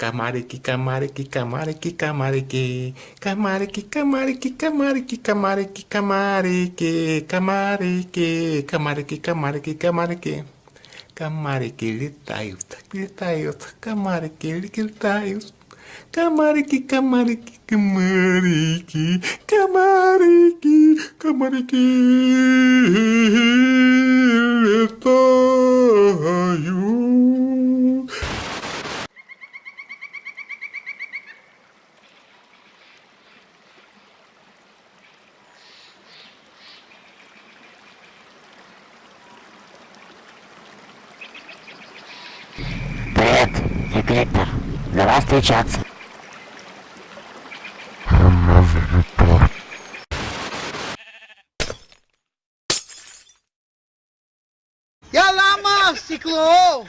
Camarique, camarique, camarique, camarique. Camarique, camarique, camarique, camarique, camarique. Camarique, camarique, camarique, camarique. Camarique, litaios, litaios, camarique, litaios. Camarique, camarique, camarique, camarique, camarique, секретно. За вас встречаться. Я ломал стекло!